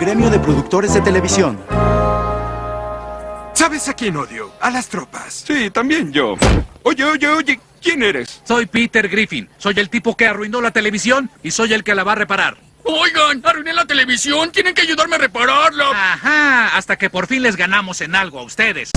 Gremio de Productores de Televisión. ¿Sabes a quién odio? A las tropas. Sí, también yo. Oye, oye, oye, ¿quién eres? Soy Peter Griffin. Soy el tipo que arruinó la televisión y soy el que la va a reparar. Oigan, arruiné la televisión. Tienen que ayudarme a repararla. Ajá, hasta que por fin les ganamos en algo a ustedes.